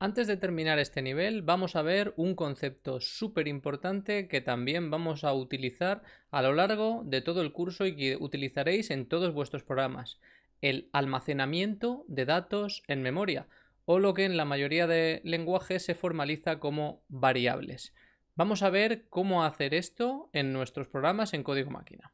Antes de terminar este nivel vamos a ver un concepto súper importante que también vamos a utilizar a lo largo de todo el curso y que utilizaréis en todos vuestros programas. El almacenamiento de datos en memoria o lo que en la mayoría de lenguajes se formaliza como variables. Vamos a ver cómo hacer esto en nuestros programas en código máquina.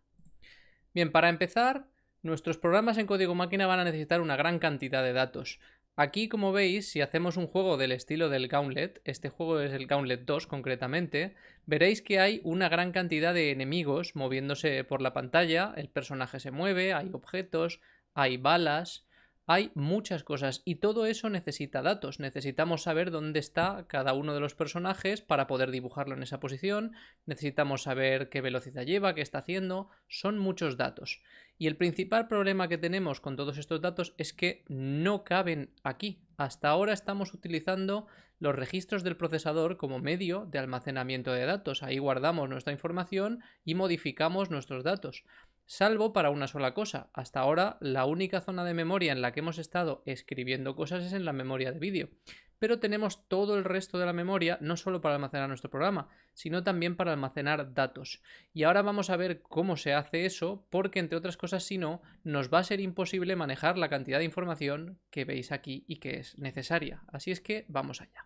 Bien, para empezar, nuestros programas en código máquina van a necesitar una gran cantidad de datos. Aquí, como veis, si hacemos un juego del estilo del Gauntlet, este juego es el Gauntlet 2 concretamente, veréis que hay una gran cantidad de enemigos moviéndose por la pantalla, el personaje se mueve, hay objetos, hay balas, hay muchas cosas y todo eso necesita datos. Necesitamos saber dónde está cada uno de los personajes para poder dibujarlo en esa posición. Necesitamos saber qué velocidad lleva, qué está haciendo. Son muchos datos. Y el principal problema que tenemos con todos estos datos es que no caben aquí. Hasta ahora estamos utilizando los registros del procesador como medio de almacenamiento de datos. Ahí guardamos nuestra información y modificamos nuestros datos salvo para una sola cosa. Hasta ahora la única zona de memoria en la que hemos estado escribiendo cosas es en la memoria de vídeo. Pero tenemos todo el resto de la memoria no solo para almacenar nuestro programa, sino también para almacenar datos. Y ahora vamos a ver cómo se hace eso, porque entre otras cosas, si no, nos va a ser imposible manejar la cantidad de información que veis aquí y que es necesaria. Así es que vamos allá.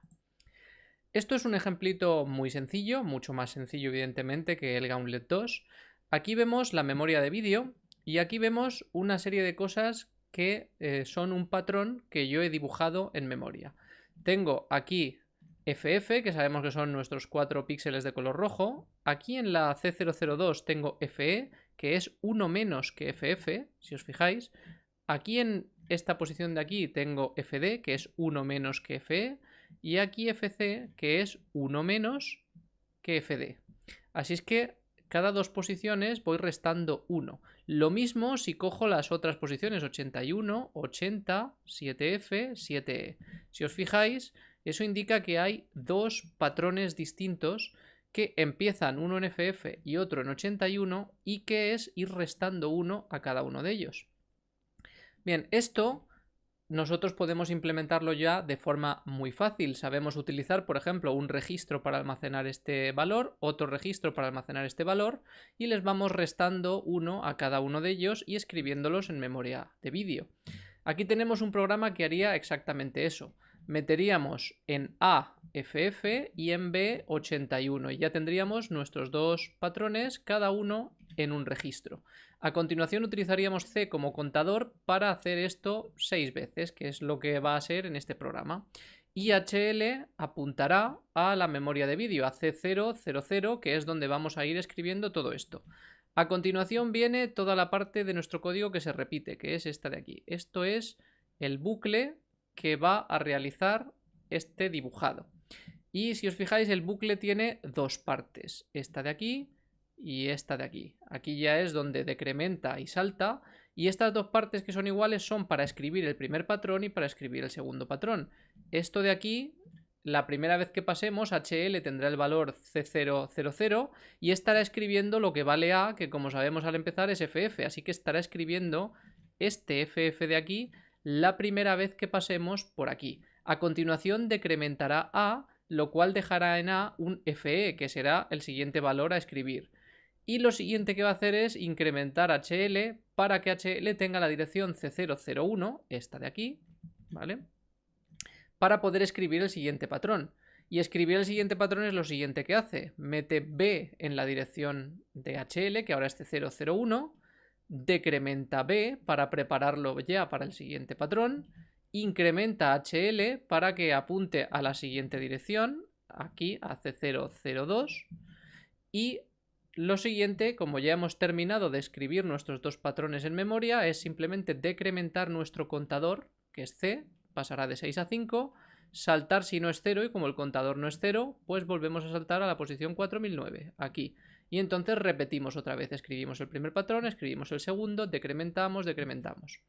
Esto es un ejemplito muy sencillo, mucho más sencillo evidentemente que el Gauntlet 2, Aquí vemos la memoria de vídeo y aquí vemos una serie de cosas que eh, son un patrón que yo he dibujado en memoria. Tengo aquí FF, que sabemos que son nuestros 4 píxeles de color rojo. Aquí en la C002 tengo FE, que es 1 menos que FF, si os fijáis. Aquí en esta posición de aquí tengo FD, que es 1 menos que FE. Y aquí FC, que es 1 menos que FD. Así es que cada dos posiciones voy restando 1. Lo mismo si cojo las otras posiciones, 81, 80, 7F, 7E. Si os fijáis, eso indica que hay dos patrones distintos que empiezan uno en FF y otro en 81 y que es ir restando 1 a cada uno de ellos. Bien, esto nosotros podemos implementarlo ya de forma muy fácil. Sabemos utilizar, por ejemplo, un registro para almacenar este valor, otro registro para almacenar este valor y les vamos restando uno a cada uno de ellos y escribiéndolos en memoria de vídeo. Aquí tenemos un programa que haría exactamente eso. Meteríamos en A FF y en B 81 y ya tendríamos nuestros dos patrones, cada uno en un registro. A continuación utilizaríamos C como contador para hacer esto seis veces, que es lo que va a ser en este programa. Y HL apuntará a la memoria de vídeo, a C000, que es donde vamos a ir escribiendo todo esto. A continuación viene toda la parte de nuestro código que se repite, que es esta de aquí. Esto es el bucle que va a realizar este dibujado. Y si os fijáis, el bucle tiene dos partes. Esta de aquí y esta de aquí. Aquí ya es donde decrementa y salta y estas dos partes que son iguales son para escribir el primer patrón y para escribir el segundo patrón. Esto de aquí, la primera vez que pasemos, HL tendrá el valor C000 y estará escribiendo lo que vale A, que como sabemos al empezar es FF, así que estará escribiendo este FF de aquí la primera vez que pasemos por aquí. A continuación decrementará A, lo cual dejará en A un FE, que será el siguiente valor a escribir. Y lo siguiente que va a hacer es incrementar HL para que HL tenga la dirección C001, esta de aquí, ¿vale? Para poder escribir el siguiente patrón. Y escribir el siguiente patrón es lo siguiente que hace. Mete B en la dirección de HL, que ahora es C001, decrementa B para prepararlo ya para el siguiente patrón, incrementa HL para que apunte a la siguiente dirección, aquí a C002, y lo siguiente, como ya hemos terminado de escribir nuestros dos patrones en memoria, es simplemente decrementar nuestro contador, que es C, pasará de 6 a 5, saltar si no es 0 y como el contador no es 0, pues volvemos a saltar a la posición 4009, aquí. Y entonces repetimos otra vez, escribimos el primer patrón, escribimos el segundo, decrementamos, decrementamos.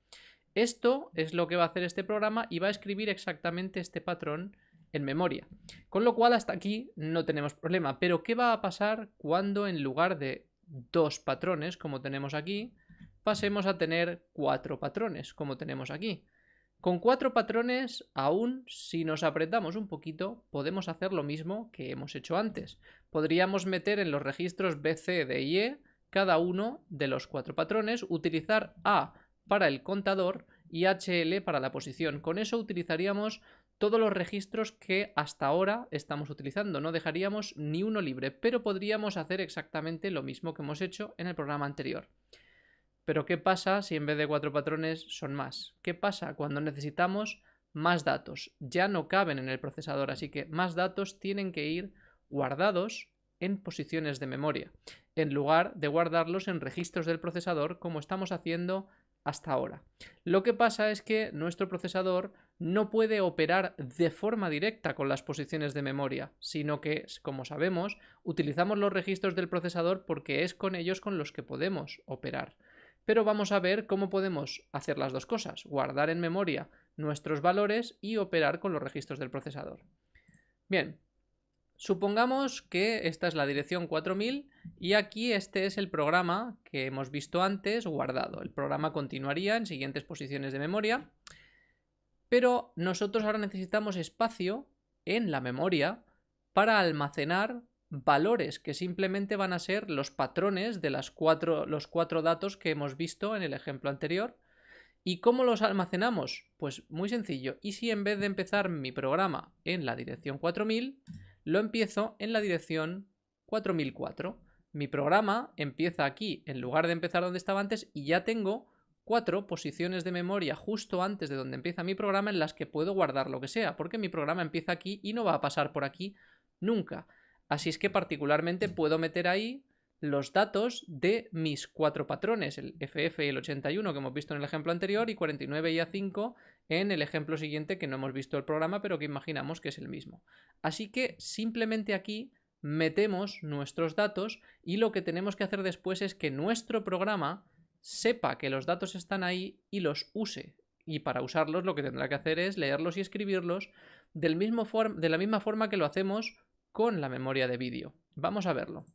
Esto es lo que va a hacer este programa y va a escribir exactamente este patrón en memoria. Con lo cual hasta aquí no tenemos problema. Pero ¿qué va a pasar cuando en lugar de dos patrones, como tenemos aquí, pasemos a tener cuatro patrones, como tenemos aquí? Con cuatro patrones, aún si nos apretamos un poquito, podemos hacer lo mismo que hemos hecho antes. Podríamos meter en los registros B, C, D y E cada uno de los cuatro patrones, utilizar A para el contador y HL para la posición. Con eso utilizaríamos todos los registros que hasta ahora estamos utilizando. No dejaríamos ni uno libre, pero podríamos hacer exactamente lo mismo que hemos hecho en el programa anterior. Pero ¿qué pasa si en vez de cuatro patrones son más? ¿Qué pasa cuando necesitamos más datos? Ya no caben en el procesador, así que más datos tienen que ir guardados en posiciones de memoria, en lugar de guardarlos en registros del procesador como estamos haciendo hasta ahora. Lo que pasa es que nuestro procesador no puede operar de forma directa con las posiciones de memoria, sino que, como sabemos, utilizamos los registros del procesador porque es con ellos con los que podemos operar. Pero vamos a ver cómo podemos hacer las dos cosas, guardar en memoria nuestros valores y operar con los registros del procesador. Bien, supongamos que esta es la dirección 4000 y aquí este es el programa que hemos visto antes guardado. El programa continuaría en siguientes posiciones de memoria, pero nosotros ahora necesitamos espacio en la memoria para almacenar valores que simplemente van a ser los patrones de los cuatro datos que hemos visto en el ejemplo anterior. ¿Y cómo los almacenamos? Pues muy sencillo. ¿Y si en vez de empezar mi programa en la dirección 4000, lo empiezo en la dirección 4004? Mi programa empieza aquí en lugar de empezar donde estaba antes y ya tengo cuatro posiciones de memoria justo antes de donde empieza mi programa en las que puedo guardar lo que sea, porque mi programa empieza aquí y no va a pasar por aquí nunca. Así es que particularmente puedo meter ahí los datos de mis cuatro patrones, el FF y el 81 que hemos visto en el ejemplo anterior y 49 y A5 en el ejemplo siguiente que no hemos visto el programa pero que imaginamos que es el mismo. Así que simplemente aquí metemos nuestros datos y lo que tenemos que hacer después es que nuestro programa sepa que los datos están ahí y los use. Y para usarlos lo que tendrá que hacer es leerlos y escribirlos del mismo de la misma forma que lo hacemos con la memoria de vídeo. Vamos a verlo.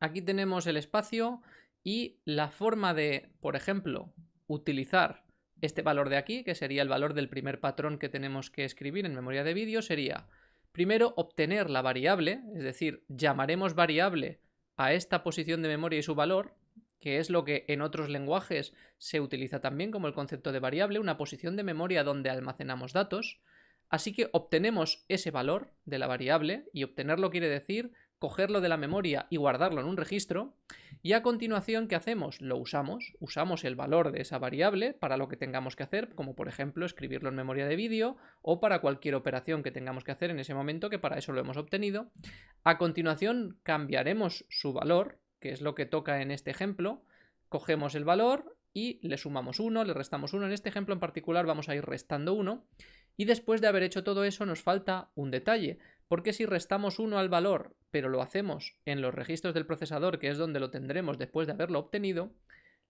Aquí tenemos el espacio y la forma de, por ejemplo, utilizar este valor de aquí, que sería el valor del primer patrón que tenemos que escribir en memoria de vídeo, sería primero obtener la variable, es decir, llamaremos variable a esta posición de memoria y su valor, que es lo que en otros lenguajes se utiliza también como el concepto de variable, una posición de memoria donde almacenamos datos. Así que obtenemos ese valor de la variable y obtenerlo quiere decir cogerlo de la memoria y guardarlo en un registro y a continuación ¿qué hacemos? Lo usamos, usamos el valor de esa variable para lo que tengamos que hacer, como por ejemplo escribirlo en memoria de vídeo o para cualquier operación que tengamos que hacer en ese momento que para eso lo hemos obtenido. A continuación cambiaremos su valor, que es lo que toca en este ejemplo, cogemos el valor y le sumamos 1, le restamos 1, en este ejemplo en particular vamos a ir restando 1 y después de haber hecho todo eso nos falta un detalle, porque si restamos 1 al valor, pero lo hacemos en los registros del procesador, que es donde lo tendremos después de haberlo obtenido,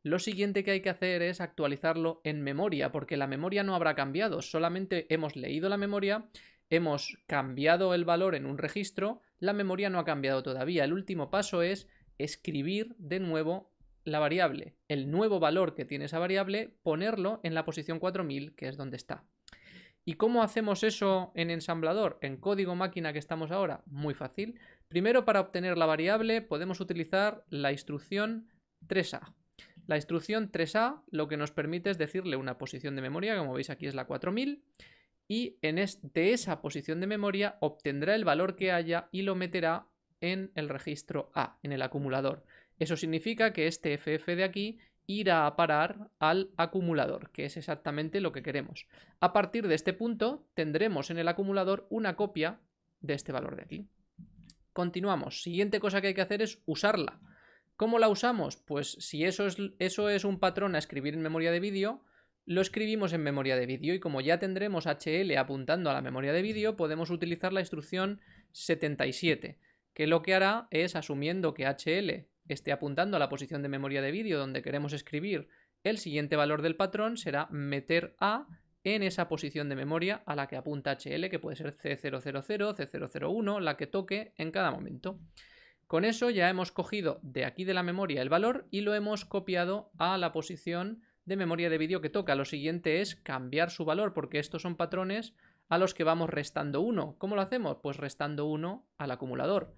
lo siguiente que hay que hacer es actualizarlo en memoria, porque la memoria no habrá cambiado, solamente hemos leído la memoria, hemos cambiado el valor en un registro, la memoria no ha cambiado todavía. El último paso es escribir de nuevo la variable, el nuevo valor que tiene esa variable, ponerlo en la posición 4000, que es donde está. ¿Y cómo hacemos eso en ensamblador? En código máquina que estamos ahora, muy fácil. Primero, para obtener la variable, podemos utilizar la instrucción 3A. La instrucción 3A lo que nos permite es decirle una posición de memoria, como veis aquí es la 4000, y en de esa posición de memoria obtendrá el valor que haya y lo meterá en el registro A, en el acumulador. Eso significa que este FF de aquí ir a parar al acumulador, que es exactamente lo que queremos. A partir de este punto tendremos en el acumulador una copia de este valor de aquí. Continuamos. Siguiente cosa que hay que hacer es usarla. ¿Cómo la usamos? Pues si eso es, eso es un patrón a escribir en memoria de vídeo, lo escribimos en memoria de vídeo y como ya tendremos HL apuntando a la memoria de vídeo, podemos utilizar la instrucción 77, que lo que hará es, asumiendo que HL esté apuntando a la posición de memoria de vídeo donde queremos escribir el siguiente valor del patrón será meter A en esa posición de memoria a la que apunta HL, que puede ser C000, C001, la que toque en cada momento. Con eso ya hemos cogido de aquí de la memoria el valor y lo hemos copiado a la posición de memoria de vídeo que toca. Lo siguiente es cambiar su valor, porque estos son patrones a los que vamos restando 1. ¿Cómo lo hacemos? Pues restando 1 al acumulador,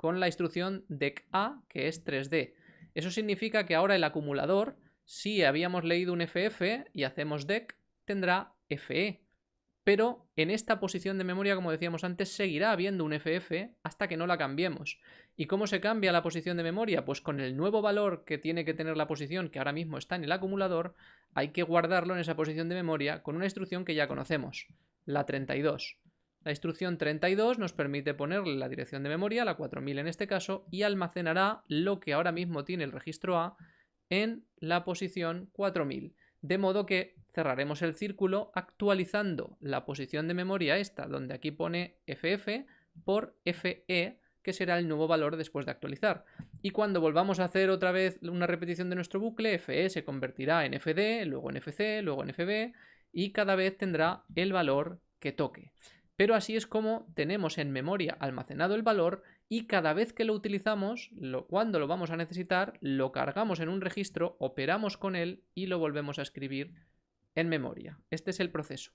con la instrucción decA, que es 3D. Eso significa que ahora el acumulador, si habíamos leído un FF y hacemos dec, tendrá FE. Pero en esta posición de memoria, como decíamos antes, seguirá habiendo un FF hasta que no la cambiemos. ¿Y cómo se cambia la posición de memoria? Pues con el nuevo valor que tiene que tener la posición, que ahora mismo está en el acumulador, hay que guardarlo en esa posición de memoria con una instrucción que ya conocemos, la 32. La instrucción 32 nos permite ponerle la dirección de memoria, la 4000 en este caso, y almacenará lo que ahora mismo tiene el registro A en la posición 4000. De modo que cerraremos el círculo actualizando la posición de memoria esta, donde aquí pone FF, por FE, que será el nuevo valor después de actualizar. Y cuando volvamos a hacer otra vez una repetición de nuestro bucle, FE se convertirá en FD, luego en FC, luego en FB, y cada vez tendrá el valor que toque. Pero así es como tenemos en memoria almacenado el valor y cada vez que lo utilizamos, cuando lo vamos a necesitar, lo cargamos en un registro, operamos con él y lo volvemos a escribir en memoria. Este es el proceso.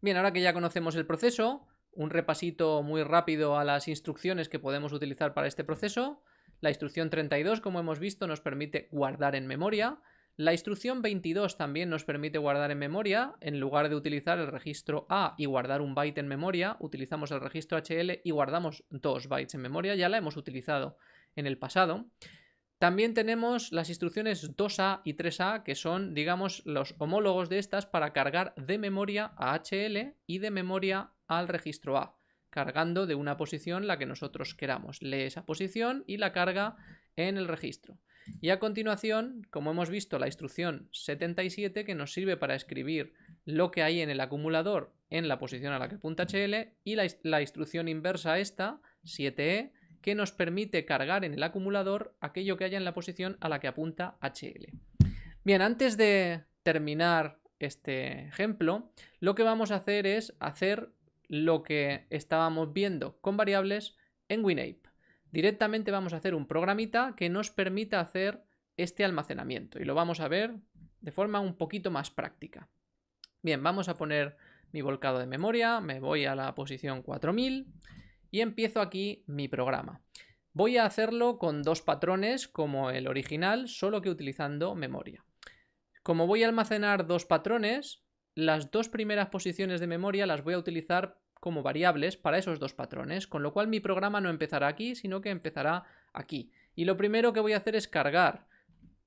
Bien, ahora que ya conocemos el proceso, un repasito muy rápido a las instrucciones que podemos utilizar para este proceso. La instrucción 32, como hemos visto, nos permite guardar en memoria. La instrucción 22 también nos permite guardar en memoria. En lugar de utilizar el registro A y guardar un byte en memoria, utilizamos el registro HL y guardamos dos bytes en memoria. Ya la hemos utilizado en el pasado. También tenemos las instrucciones 2A y 3A, que son, digamos, los homólogos de estas para cargar de memoria a HL y de memoria al registro A, cargando de una posición la que nosotros queramos. Lee esa posición y la carga en el registro. Y a continuación, como hemos visto, la instrucción 77 que nos sirve para escribir lo que hay en el acumulador en la posición a la que apunta HL y la, instrucción inversa esta, 7E, que nos permite cargar en el acumulador aquello que haya en la posición a la que apunta HL. Bien, antes de terminar este ejemplo, lo que vamos a hacer es hacer lo que estábamos viendo con variables en WinApe. Directamente vamos a hacer un programita que nos permita hacer este almacenamiento y lo vamos a ver de forma un poquito más práctica. Bien, vamos a poner mi volcado de memoria, me voy a la posición 4000 y empiezo aquí mi programa. Voy a hacerlo con dos patrones como el original, solo que utilizando memoria. Como voy a almacenar dos patrones, las dos primeras posiciones de memoria las voy a utilizar como variables para esos dos patrones, con lo cual mi programa no empezará aquí, sino que empezará aquí. Y lo primero que voy a hacer es cargar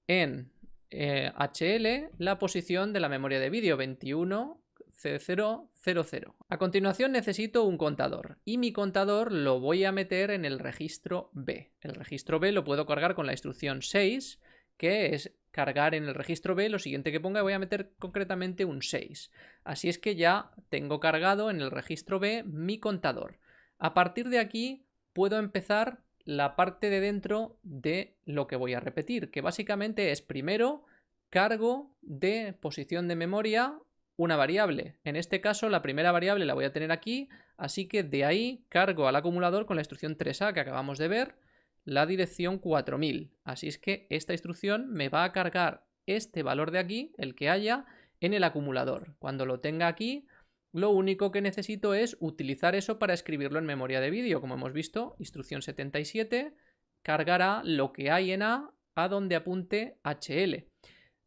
en HL eh, la posición de la memoria de vídeo 21 C000. A continuación necesito un contador y mi contador lo voy a meter en el registro B. El registro B lo puedo cargar con la instrucción 6, que es cargar en el registro B, lo siguiente que ponga voy a meter concretamente un 6. Así es que ya tengo cargado en el registro B mi contador. A partir de aquí puedo empezar la parte de dentro de lo que voy a repetir, que básicamente es primero cargo de posición de memoria una variable. En este caso la primera variable la voy a tener aquí, así que de ahí cargo al acumulador con la instrucción 3A que acabamos de ver, la dirección 4000. Así es que esta instrucción me va a cargar este valor de aquí, el que haya, en el acumulador. Cuando lo tenga aquí, lo único que necesito es utilizar eso para escribirlo en memoria de vídeo. Como hemos visto, instrucción 77 cargará lo que hay en A a donde apunte HL.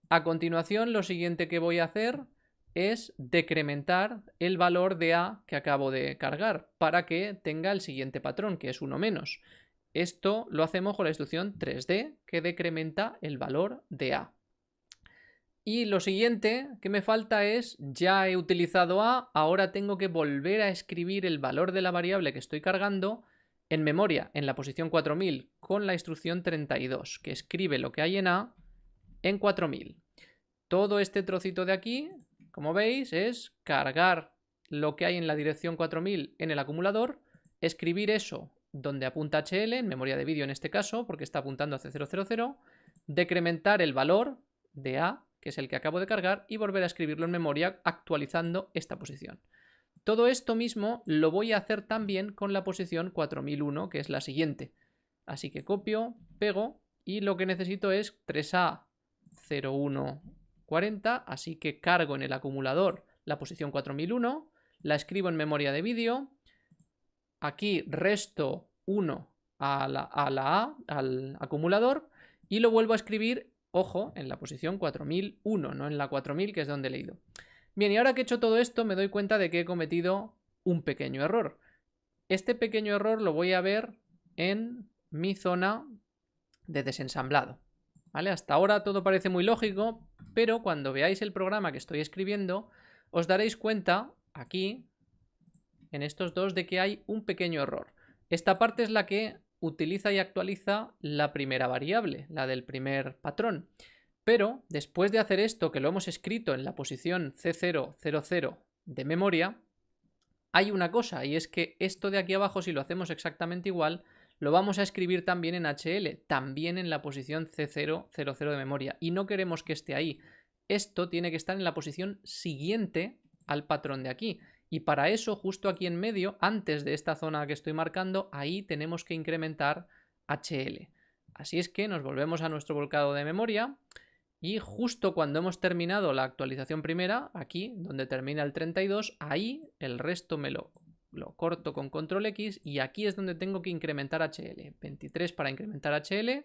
A continuación, lo siguiente que voy a hacer es decrementar el valor de A que acabo de cargar para que tenga el siguiente patrón, que es uno menos. Esto lo hacemos con la instrucción 3D, que decrementa el valor de A. Y lo siguiente que me falta es, ya he utilizado A, ahora tengo que volver a escribir el valor de la variable que estoy cargando en memoria, en la posición 4000, con la instrucción 32, que escribe lo que hay en A en 4000. Todo este trocito de aquí como veis, es cargar lo que hay en la dirección 4000 en el acumulador, escribir eso donde apunta HL, en memoria de vídeo en este caso, porque está apuntando a C000, decrementar el valor de A, que es el que acabo de cargar, y volver a escribirlo en memoria actualizando esta posición. Todo esto mismo lo voy a hacer también con la posición 4001, que es la siguiente. Así que copio, pego, y lo que necesito es 3A 0140, así que cargo en el acumulador la posición 4001, la escribo en memoria de vídeo, aquí resto 1 a la, a al acumulador, y lo vuelvo a escribir, ojo, en la posición 4001, no en la 4000, que es donde he leído. Bien, y ahora que he hecho todo esto, me doy cuenta de que he cometido un pequeño error. Este pequeño error lo voy a ver en mi zona de desensamblado. ¿Vale? Hasta ahora todo parece muy lógico, pero cuando veáis el programa que estoy escribiendo, os daréis cuenta, aquí, en estos dos, de que hay un pequeño error. Esta parte es la que utiliza y actualiza la primera variable, la del primer patrón. Pero después de hacer esto, que lo hemos escrito en la posición C000 de memoria, hay una cosa, y es que esto de aquí abajo, si lo hacemos exactamente igual, lo vamos a escribir también en HL, también en la posición C000 de memoria, y no queremos que esté ahí. Esto tiene que estar en la posición siguiente al patrón de aquí. Y para eso, justo aquí en medio, antes de esta zona que estoy marcando, ahí tenemos que incrementar HL. Así es que nos volvemos a nuestro volcado de memoria y justo cuando hemos terminado la actualización primera, aquí donde termina el 32, ahí el resto me lo, corto con control X y aquí es donde tengo que incrementar HL. 23 para incrementar HL.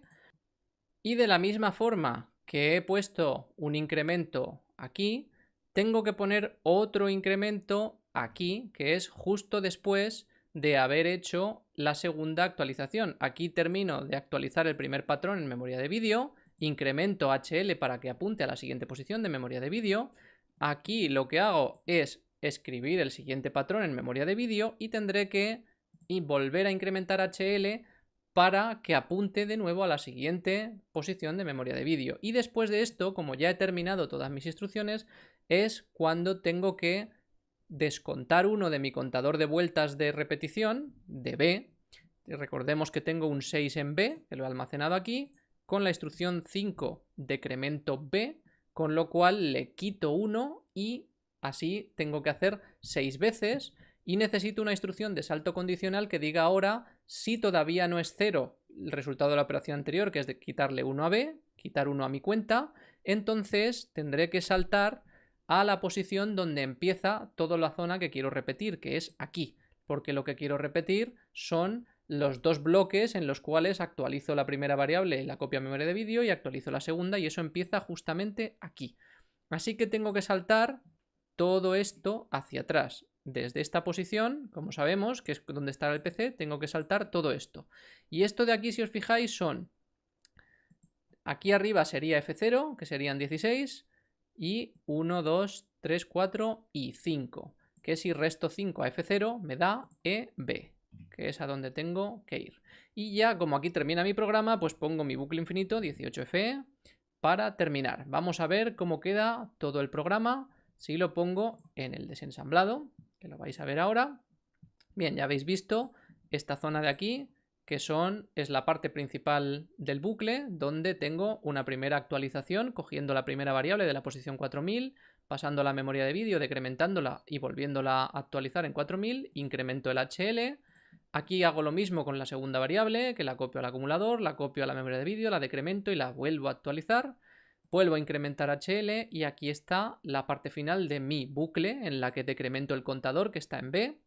Y de la misma forma que he puesto un incremento aquí, tengo que poner otro incremento aquí, que es justo después de haber hecho la segunda actualización. Aquí termino de actualizar el primer patrón en memoria de vídeo, incremento HL para que apunte a la siguiente posición de memoria de vídeo. Aquí lo que hago es escribir el siguiente patrón en memoria de vídeo y tendré que volver a incrementar HL para que apunte de nuevo a la siguiente posición de memoria de vídeo. Y después de esto, como ya he terminado todas mis instrucciones, es cuando tengo que descontar uno de mi contador de vueltas de repetición, de B, recordemos que tengo un 6 en B, que lo he almacenado aquí, con la instrucción 5 decremento B, con lo cual le quito 1 y así tengo que hacer 6 veces y necesito una instrucción de salto condicional que diga ahora si todavía no es 0 el resultado de la operación anterior, que es de quitarle 1 a B, quitar 1 a mi cuenta, entonces tendré que saltar a la posición donde empieza toda la zona que quiero repetir, que es aquí, porque lo que quiero repetir son los dos bloques en los cuales actualizo la primera variable, la copia memoria de vídeo, y actualizo la segunda, y eso empieza justamente aquí. Así que tengo que saltar todo esto hacia atrás. Desde esta posición, como sabemos, que es donde está el PC, tengo que saltar todo esto. Y esto de aquí, si os fijáis, son... Aquí arriba sería F0, que serían 16, y 1, 2, 3, 4 y 5, que si resto 5 a F0 me da EB, que es a donde tengo que ir. Y ya como aquí termina mi programa, pues pongo mi bucle infinito 18FE para terminar. Vamos a ver cómo queda todo el programa si lo pongo en el desensamblado, que lo vais a ver ahora. Bien, ya habéis visto esta zona de aquí que son, es la parte principal del bucle, donde tengo una primera actualización, cogiendo la primera variable de la posición 4000, pasando a la memoria de vídeo, decrementándola y volviéndola a actualizar en 4000, incremento el HL, Aquí hago lo mismo con la segunda variable, que la copio al acumulador, la copio a la memoria de vídeo, la decremento y la vuelvo a actualizar. Vuelvo a incrementar HL y aquí está la parte final de mi bucle en la que decremento el contador que está en B.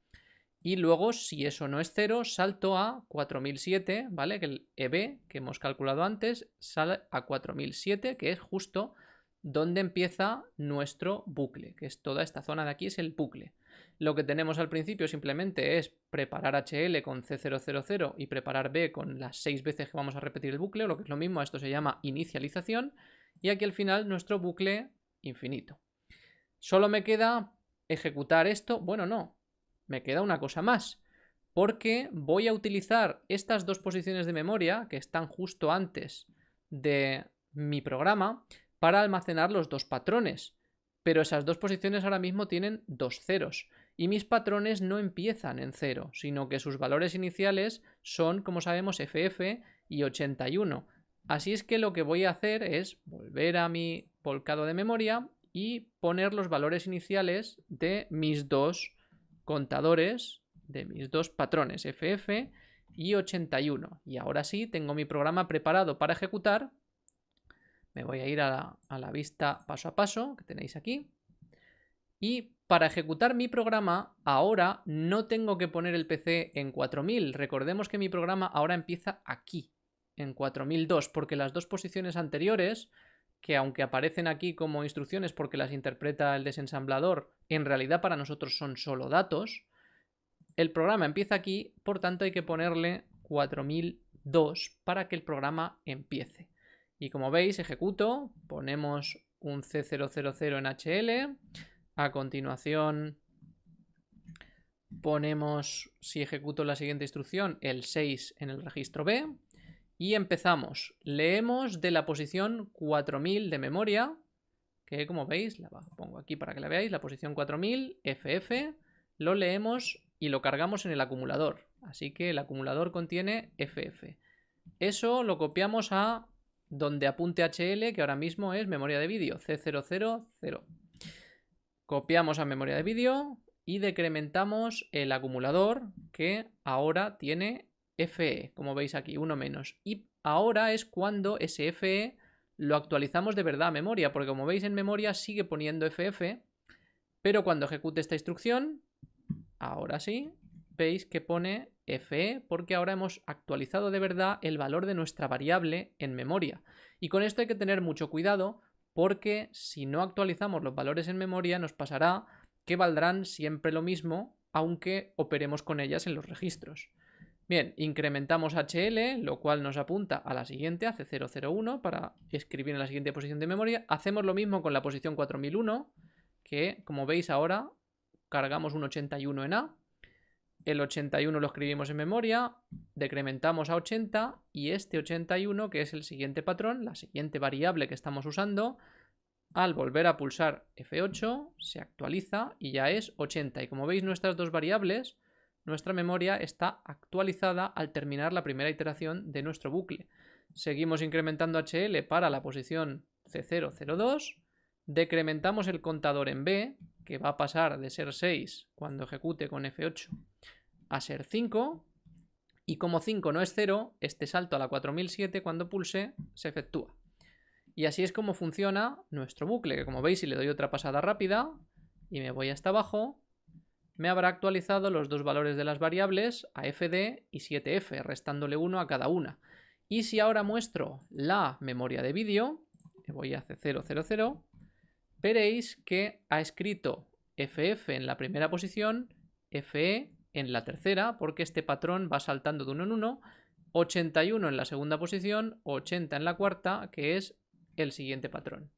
Y luego, si eso no es cero, salto a 4007, ¿vale? Que el EB que hemos calculado antes sale a 4007, que es justo donde empieza nuestro bucle, que es toda esta zona de aquí, es el bucle. Lo que tenemos al principio simplemente es preparar HL con C000 y preparar B con las seis veces que vamos a repetir el bucle, o lo que es lo mismo, esto se llama inicialización, y aquí al final nuestro bucle infinito. Solo me queda ejecutar esto, bueno no, me queda una cosa más, porque voy a utilizar estas dos posiciones de memoria que están justo antes de mi programa para almacenar los dos patrones. Pero esas dos posiciones ahora mismo tienen dos ceros y mis patrones no empiezan en cero, sino que sus valores iniciales son, como sabemos, FF y 81. Así es que lo que voy a hacer es volver a mi volcado de memoria y poner los valores iniciales de mis dos contadores de mis dos patrones FF y 81. Y ahora sí, tengo mi programa preparado para ejecutar, Me voy a ir a la, vista paso a paso que tenéis aquí. Y para ejecutar mi programa, ahora no tengo que poner el PC en 4000. Recordemos que mi programa ahora empieza aquí, en 4002, porque las dos posiciones anteriores, que aunque aparecen aquí como instrucciones porque las interpreta el desensamblador, en realidad para nosotros son solo datos, el programa empieza aquí, por tanto hay que ponerle 4002 para que el programa empiece. Y como veis, ejecuto, ponemos un C000 en HL, a continuación ponemos, si ejecuto la siguiente instrucción, el 6 en el registro B, y empezamos. Leemos de la posición 4000 de memoria, que como veis, la pongo aquí para que la veáis, la posición 4000, FF, lo leemos y lo cargamos en el acumulador. Así que el acumulador contiene FF. Eso lo copiamos a donde apunte HL, que ahora mismo es memoria de vídeo, C000. Copiamos a memoria de vídeo y decrementamos el acumulador que ahora tiene FE, como veis aquí, uno menos. Y ahora es cuando ese FE lo actualizamos de verdad a memoria, porque como veis en memoria sigue poniendo FF, pero cuando ejecute esta instrucción Ahora sí, veis que pone FE porque ahora hemos actualizado de verdad el valor de nuestra variable en memoria. Y con esto hay que tener mucho cuidado porque si no actualizamos los valores en memoria nos pasará que valdrán siempre lo mismo aunque operemos con ellas en los registros. Bien, incrementamos HL, lo cual nos apunta a la siguiente, a C001, para escribir en la siguiente posición de memoria. Hacemos lo mismo con la posición 4001, que como veis ahora cargamos un 81 en A, el 81 lo escribimos en memoria, decrementamos a 80 y este 81, que es el siguiente patrón, la siguiente variable que estamos usando, al volver a pulsar F8 se actualiza y ya es 80. Y como veis nuestras dos variables, nuestra memoria está actualizada al terminar la primera iteración de nuestro bucle. Seguimos incrementando HL para la posición C002, decrementamos el contador en B, que va a pasar de ser 6 cuando ejecute con F8 a ser 5. Y como 5 no es 0, este salto a la 4007 cuando pulse se efectúa. Y así es como funciona nuestro bucle, que como veis si le doy otra pasada rápida y me voy hasta abajo, me habrá actualizado los dos valores de las variables a fd y 7f, restándole 1 a cada una. Y si ahora muestro la memoria de vídeo, voy a C000, veréis que ha escrito FF en la primera posición, FE en la tercera, porque este patrón va saltando de uno en uno, 81 en la segunda posición, 80 en la cuarta, que es el siguiente patrón.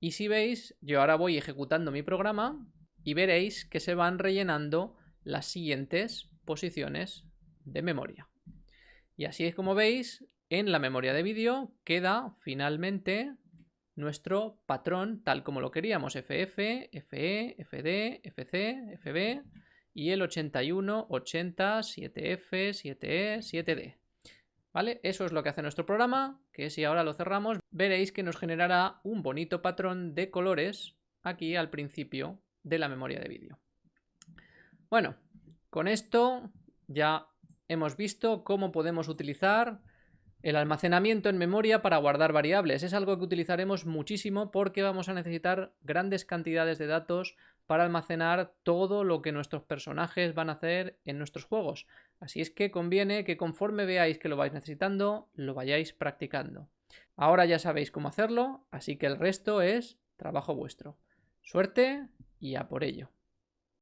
Y si veis, yo ahora voy ejecutando mi programa y veréis que se van rellenando las siguientes posiciones de memoria. Y así es como veis, en la memoria de vídeo queda finalmente nuestro patrón tal como lo queríamos, FF, FE, FD, FC, FB y el 81, 80, 7F, 7E, 7D. ¿Vale? Eso es lo que hace nuestro programa, que si ahora lo cerramos, veréis que nos generará un bonito patrón de colores aquí al principio de la memoria de vídeo. Bueno, con esto ya hemos visto cómo podemos utilizar el almacenamiento en memoria para guardar variables es algo que utilizaremos muchísimo porque vamos a necesitar grandes cantidades de datos para almacenar todo lo que nuestros personajes van a hacer en nuestros juegos. Así es que conviene que conforme veáis que lo vais necesitando, lo vayáis practicando. Ahora ya sabéis cómo hacerlo, así que el resto es trabajo vuestro. Suerte y a por ello.